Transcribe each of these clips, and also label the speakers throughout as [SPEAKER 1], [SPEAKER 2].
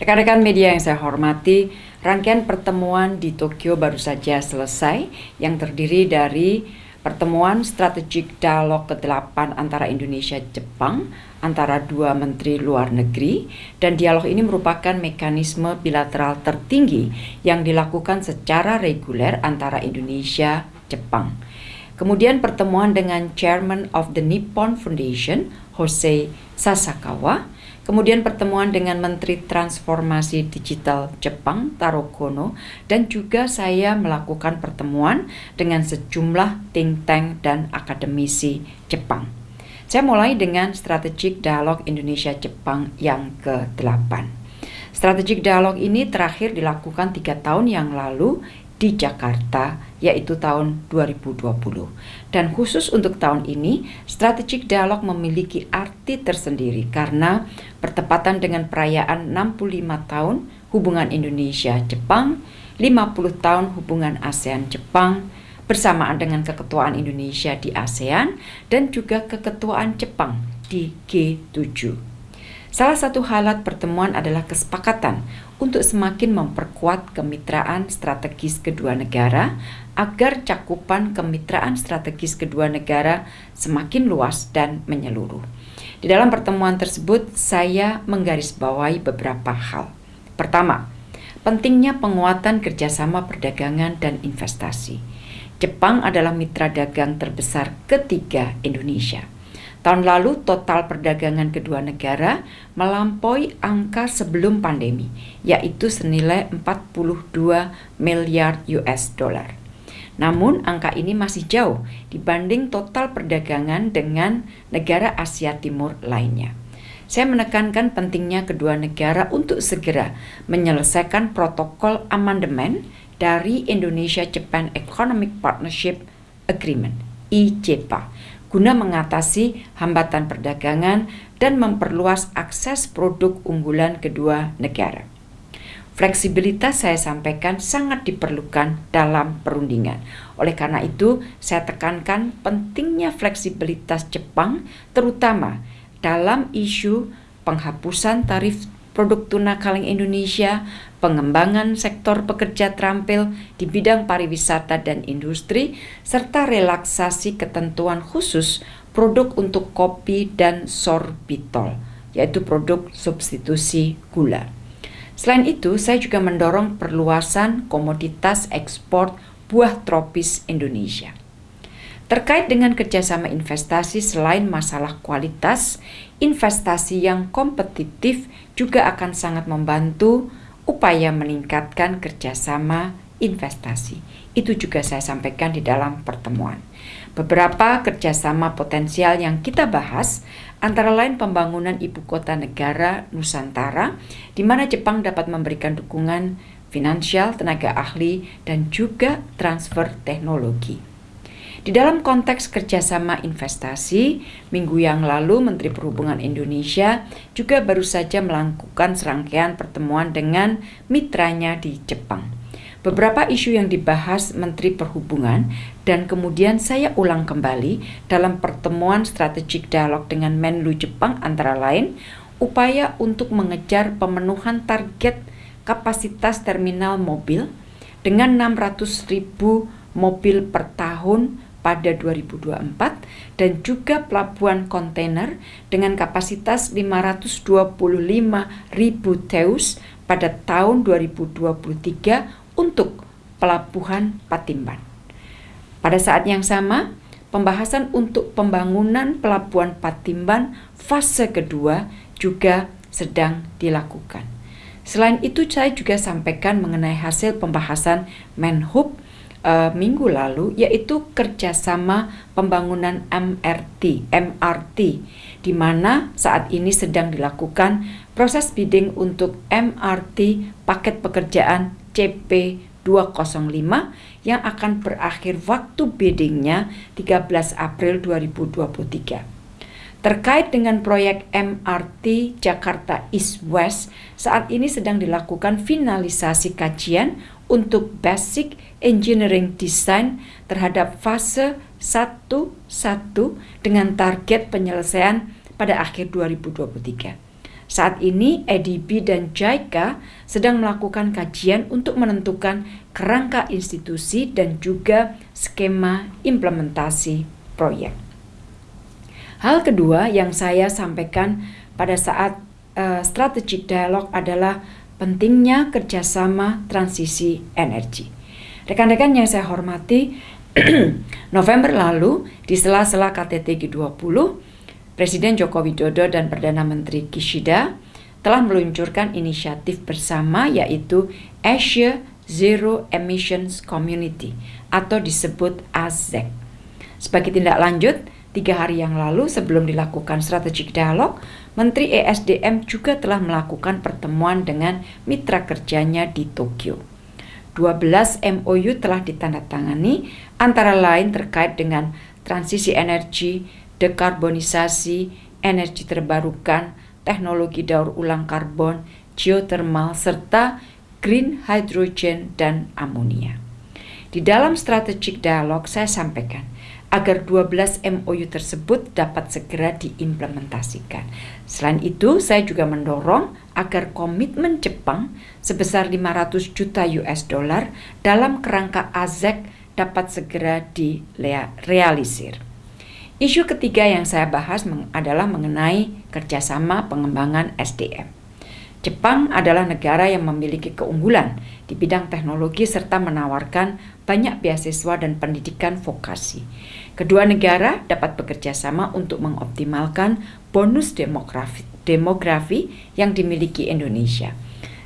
[SPEAKER 1] Rekan-rekan media yang saya hormati, rangkaian pertemuan di Tokyo baru saja selesai yang terdiri dari pertemuan strategik dialog ke-8 antara Indonesia Jepang antara dua menteri luar negeri dan dialog ini merupakan mekanisme bilateral tertinggi yang dilakukan secara reguler antara Indonesia Jepang. Kemudian pertemuan dengan Chairman of the Nippon Foundation, Jose Sasakawa, Kemudian pertemuan dengan Menteri Transformasi Digital Jepang Taro Kono dan juga saya melakukan pertemuan dengan sejumlah think tank dan akademisi Jepang. Saya mulai dengan Strategic Dialog Indonesia-Jepang yang ke-8. Strategic Dialog ini terakhir dilakukan tiga tahun yang lalu di Jakarta yaitu tahun 2020. Dan khusus untuk tahun ini, strategic dialog memiliki arti tersendiri karena bertepatan dengan perayaan 65 tahun hubungan Indonesia-Jepang, 50 tahun hubungan ASEAN-Jepang, bersamaan dengan keketuaan Indonesia di ASEAN dan juga keketuaan Jepang di G7. Salah satu halat pertemuan adalah kesepakatan untuk semakin memperkuat kemitraan strategis kedua negara agar cakupan kemitraan strategis kedua negara semakin luas dan menyeluruh. Di dalam pertemuan tersebut, saya menggarisbawahi beberapa hal. Pertama, pentingnya penguatan kerjasama perdagangan dan investasi. Jepang adalah mitra dagang terbesar ketiga Indonesia. Tahun lalu total perdagangan kedua negara melampaui angka sebelum pandemi, yaitu senilai 42 miliar US dollar. Namun angka ini masih jauh dibanding total perdagangan dengan negara Asia Timur lainnya. Saya menekankan pentingnya kedua negara untuk segera menyelesaikan protokol amandemen dari Indonesia Japan Economic Partnership Agreement (IJPA) guna mengatasi hambatan perdagangan dan memperluas akses produk unggulan kedua negara. Fleksibilitas saya sampaikan sangat diperlukan dalam perundingan. Oleh karena itu, saya tekankan pentingnya fleksibilitas Jepang terutama dalam isu penghapusan tarif produk tuna kaleng Indonesia, pengembangan sektor pekerja terampil di bidang pariwisata dan industri, serta relaksasi ketentuan khusus produk untuk kopi dan sorbitol, yaitu produk substitusi gula. Selain itu, saya juga mendorong perluasan komoditas ekspor buah tropis Indonesia. Terkait dengan kerjasama investasi selain masalah kualitas, investasi yang kompetitif juga akan sangat membantu upaya meningkatkan kerjasama investasi. Itu juga saya sampaikan di dalam pertemuan. Beberapa kerjasama potensial yang kita bahas antara lain pembangunan ibu kota negara Nusantara, di mana Jepang dapat memberikan dukungan finansial, tenaga ahli, dan juga transfer teknologi. Di dalam konteks kerjasama investasi, minggu yang lalu Menteri Perhubungan Indonesia juga baru saja melakukan serangkaian pertemuan dengan mitranya di Jepang. Beberapa isu yang dibahas Menteri Perhubungan dan kemudian saya ulang kembali dalam pertemuan strategik dialog dengan Menlu Jepang antara lain upaya untuk mengejar pemenuhan target kapasitas terminal mobil dengan 600 ribu mobil per tahun pada 2024 dan juga pelabuhan kontainer dengan kapasitas 525 ribu teus pada tahun 2023 untuk pelabuhan Patimban. Pada saat yang sama, pembahasan untuk pembangunan pelabuhan Patimban fase kedua juga sedang dilakukan. Selain itu, saya juga sampaikan mengenai hasil pembahasan Menhub uh, minggu lalu yaitu kerjasama pembangunan MRT MRT di mana saat ini sedang dilakukan proses bidding untuk MRT paket pekerjaan CP 205 yang akan berakhir waktu biddingnya 13 April 2023. Terkait dengan proyek MRT Jakarta East West, saat ini sedang dilakukan finalisasi kajian untuk basic engineering design terhadap fase 1-1 dengan target penyelesaian pada akhir 2023. Saat ini EDB dan JICA sedang melakukan kajian untuk menentukan kerangka institusi dan juga skema implementasi proyek. Hal kedua yang saya sampaikan pada saat uh, strategic dialog adalah pentingnya kerjasama transisi energi. Rekan-rekan yang saya hormati, November lalu di sela-sela KTT G20, Presiden Joko Widodo dan Perdana Menteri Kishida telah meluncurkan inisiatif bersama yaitu Asia Zero Emissions Community atau disebut AZEC. Sebagai tindak lanjut, tiga hari yang lalu sebelum dilakukan strategic dialog, Menteri ESDM juga telah melakukan pertemuan dengan mitra kerjanya di Tokyo. 12 MOU telah ditandatangani antara lain terkait dengan transisi energi, dekarbonisasi, energi terbarukan, teknologi daur ulang karbon, geothermal, serta green hydrogen dan amonia. Di dalam strategic dialog saya sampaikan agar 12 MOU tersebut dapat segera diimplementasikan. Selain itu, saya juga mendorong agar komitmen Jepang sebesar 500 juta US dollar dalam kerangka AZEC dapat segera direalisir. Isu ketiga yang saya bahas adalah mengenai kerjasama pengembangan SDM. Jepang adalah negara yang memiliki keunggulan di bidang teknologi serta menawarkan banyak beasiswa dan pendidikan vokasi. Kedua negara dapat bekerja sama untuk mengoptimalkan bonus demografi, demografi yang dimiliki Indonesia.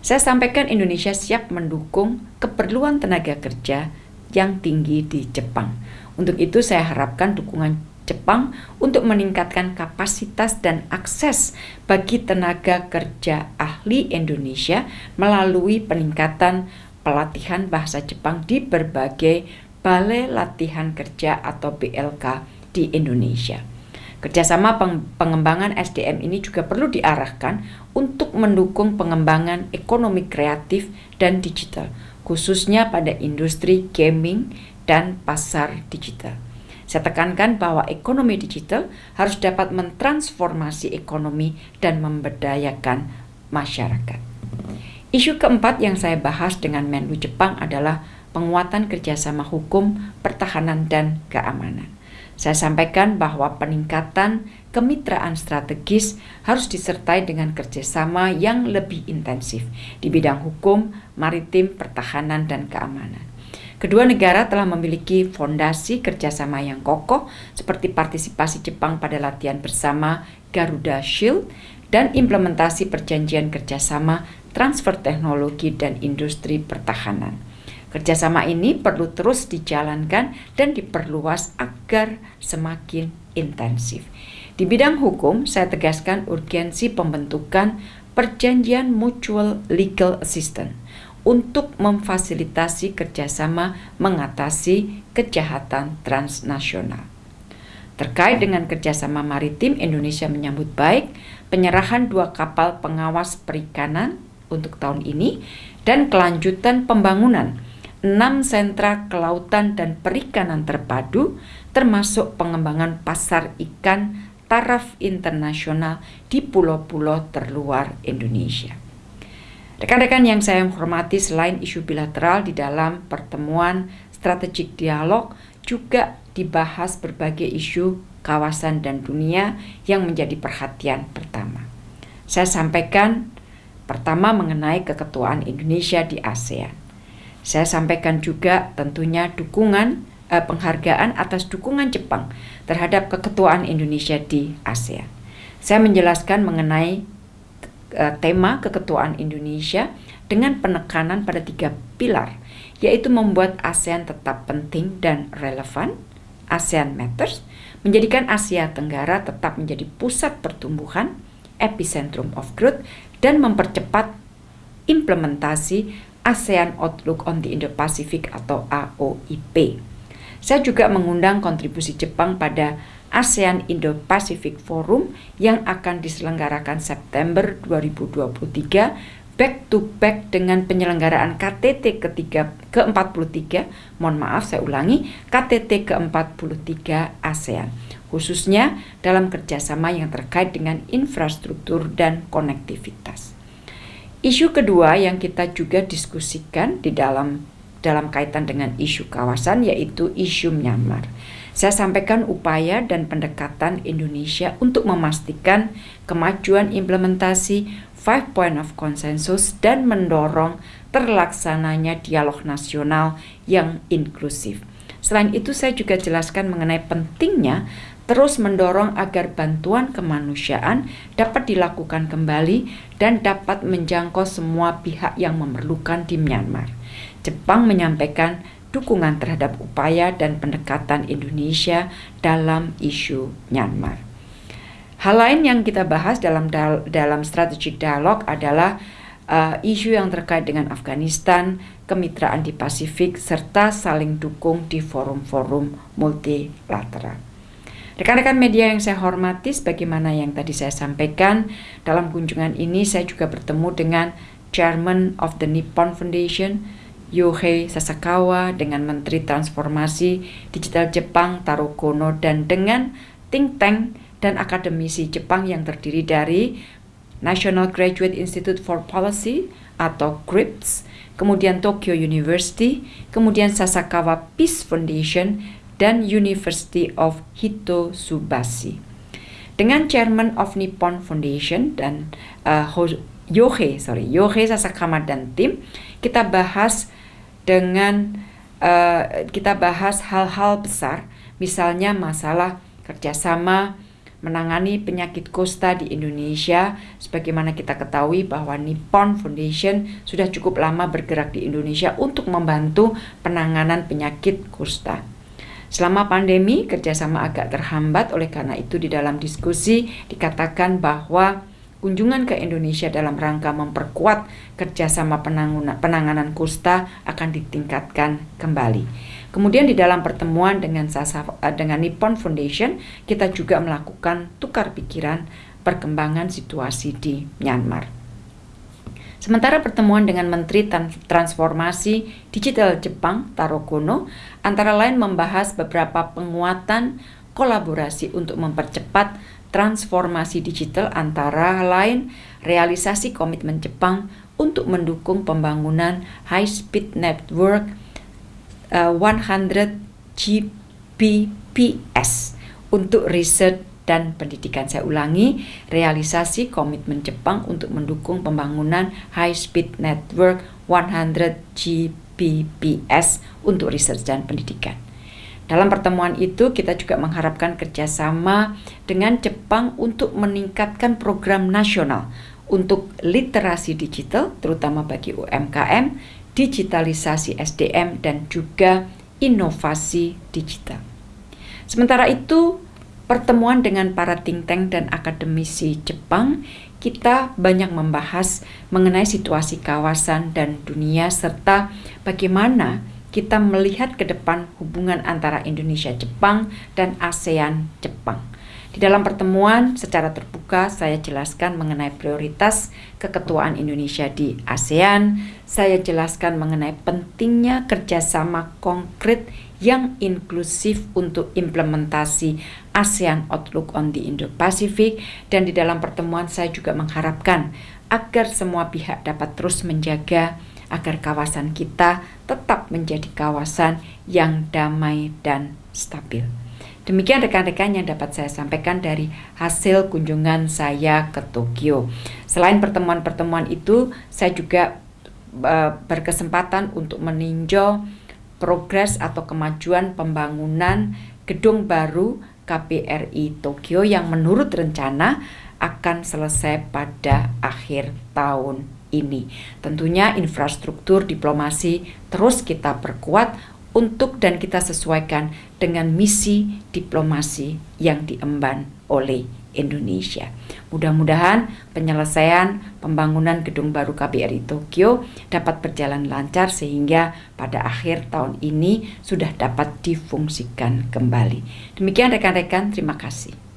[SPEAKER 1] Saya sampaikan Indonesia siap mendukung keperluan tenaga kerja yang tinggi di Jepang. Untuk itu saya harapkan dukungan Jepang untuk meningkatkan kapasitas dan akses bagi tenaga kerja ahli Indonesia melalui peningkatan pelatihan bahasa Jepang di berbagai balai latihan kerja atau BLK di Indonesia. Kerjasama pengembangan SDM ini juga perlu diarahkan untuk mendukung pengembangan ekonomi kreatif dan digital, khususnya pada industri gaming dan pasar digital. Saya tekankan bahwa ekonomi digital harus dapat mentransformasi ekonomi dan memberdayakan masyarakat. Isu keempat yang saya bahas dengan Menlu Jepang adalah penguatan kerjasama hukum, pertahanan, dan keamanan. Saya sampaikan bahwa peningkatan kemitraan strategis harus disertai dengan kerjasama yang lebih intensif di bidang hukum, maritim, pertahanan, dan keamanan. Kedua negara telah memiliki fondasi kerjasama yang kokoh seperti partisipasi Jepang pada latihan bersama Garuda Shield dan implementasi perjanjian kerjasama transfer teknologi dan industri pertahanan. Kerjasama ini perlu terus dijalankan dan diperluas agar semakin intensif. Di bidang hukum, saya tegaskan urgensi pembentukan perjanjian mutual legal assistance untuk memfasilitasi kerjasama mengatasi kejahatan transnasional. Terkait dengan kerjasama maritim, Indonesia menyambut baik penyerahan dua kapal pengawas perikanan untuk tahun ini dan kelanjutan pembangunan enam sentra kelautan dan perikanan terpadu termasuk pengembangan pasar ikan taraf internasional di pulau-pulau terluar Indonesia. Rekan-rekan yang saya hormati selain isu bilateral di dalam pertemuan strategik dialog juga dibahas berbagai isu kawasan dan dunia yang menjadi perhatian pertama. Saya sampaikan pertama mengenai keketuaan Indonesia di ASEAN. Saya sampaikan juga tentunya dukungan eh, penghargaan atas dukungan Jepang terhadap keketuaan Indonesia di ASEAN. Saya menjelaskan mengenai uh, tema keketuaan Indonesia dengan penekanan pada tiga pilar, yaitu membuat ASEAN tetap penting dan relevan, ASEAN Matters, menjadikan Asia Tenggara tetap menjadi pusat pertumbuhan, epicentrum of growth, dan mempercepat implementasi ASEAN Outlook on the Indo-Pacific atau AOIP. Saya juga mengundang kontribusi Jepang pada ASEAN Indo-Pacific Forum yang akan diselenggarakan September 2023 back to back dengan penyelenggaraan KTT ketiga ke-43, mohon maaf saya ulangi, KTT ke-43 ASEAN, khususnya dalam kerjasama yang terkait dengan infrastruktur dan konektivitas. Isu kedua yang kita juga diskusikan di dalam dalam kaitan dengan isu kawasan yaitu isu Myanmar. Saya sampaikan upaya dan pendekatan Indonesia untuk memastikan kemajuan implementasi Five Point of Consensus dan mendorong terlaksananya dialog nasional yang inklusif. Selain itu saya juga jelaskan mengenai pentingnya terus mendorong agar bantuan kemanusiaan dapat dilakukan kembali dan dapat menjangkau semua pihak yang memerlukan di Myanmar. Jepang menyampaikan dukungan terhadap upaya dan pendekatan Indonesia dalam isu Myanmar. Hal lain yang kita bahas dalam dalam strategic dialog adalah uh, isu yang terkait dengan Afghanistan, kemitraan di Pasifik, serta saling dukung di forum-forum multilateral. Rekan-rekan media yang saya hormati, sebagaimana yang tadi saya sampaikan, dalam kunjungan ini saya juga bertemu dengan Chairman of the Nippon Foundation, Yohei Sasakawa, dengan Menteri Transformasi Digital Jepang, Taro Kono, dan dengan think tank dan akademisi Jepang yang terdiri dari National Graduate Institute for Policy atau GRIPS, kemudian Tokyo University, kemudian Sasakawa Peace Foundation, dan University of Hitotsubashi. Dengan Chairman of Nippon Foundation dan uh, Yohei, sorry, Yohei Sasakawa dan tim, kita bahas dengan uh, kita bahas hal-hal besar, misalnya masalah kerjasama menangani penyakit kusta di Indonesia sebagaimana kita ketahui bahwa Nippon Foundation sudah cukup lama bergerak di Indonesia untuk membantu penanganan penyakit kusta. Selama pandemi, kerjasama agak terhambat, oleh karena itu di dalam diskusi dikatakan bahwa kunjungan ke Indonesia dalam rangka memperkuat kerjasama penanganan kusta akan ditingkatkan kembali. Kemudian di dalam pertemuan dengan Sasa, eh, dengan Nippon Foundation, kita juga melakukan tukar pikiran perkembangan situasi di Myanmar. Sementara pertemuan dengan Menteri Transformasi Digital Jepang Taro Kono antara lain membahas beberapa penguatan kolaborasi untuk mempercepat transformasi digital antara lain realisasi komitmen Jepang untuk mendukung pembangunan high speed network 100 Gbps untuk riset dan pendidikan. Saya ulangi, realisasi komitmen Jepang untuk mendukung pembangunan high speed network 100 Gbps untuk riset dan pendidikan. Dalam pertemuan itu, kita juga mengharapkan kerjasama dengan Jepang untuk meningkatkan program nasional untuk literasi digital, terutama bagi UMKM, digitalisasi SDM, dan juga inovasi digital. Sementara itu, pertemuan dengan para think tank dan akademisi Jepang, kita banyak membahas mengenai situasi kawasan dan dunia serta bagaimana kita melihat ke depan hubungan antara Indonesia-Jepang dan ASEAN-Jepang. Di dalam pertemuan secara terbuka saya jelaskan mengenai prioritas keketuaan Indonesia di ASEAN. Saya jelaskan mengenai pentingnya kerjasama konkret yang inklusif untuk implementasi ASEAN Outlook on the Indo-Pacific dan di dalam pertemuan saya juga mengharapkan agar semua pihak dapat terus menjaga agar kawasan kita tetap menjadi kawasan yang damai dan stabil. Demikian rekan-rekan yang dapat saya sampaikan dari hasil kunjungan saya ke Tokyo. Selain pertemuan-pertemuan itu, saya juga uh, berkesempatan untuk meninjau progres atau kemajuan pembangunan gedung baru KBRI Tokyo yang menurut rencana akan selesai pada akhir tahun ini. Tentunya infrastruktur diplomasi terus kita perkuat untuk dan kita sesuaikan dengan misi diplomasi yang diemban oleh Indonesia. Mudah-mudahan penyelesaian pembangunan gedung baru KBRI Tokyo dapat berjalan lancar sehingga pada akhir tahun ini sudah dapat difungsikan kembali. Demikian rekan-rekan, terima kasih.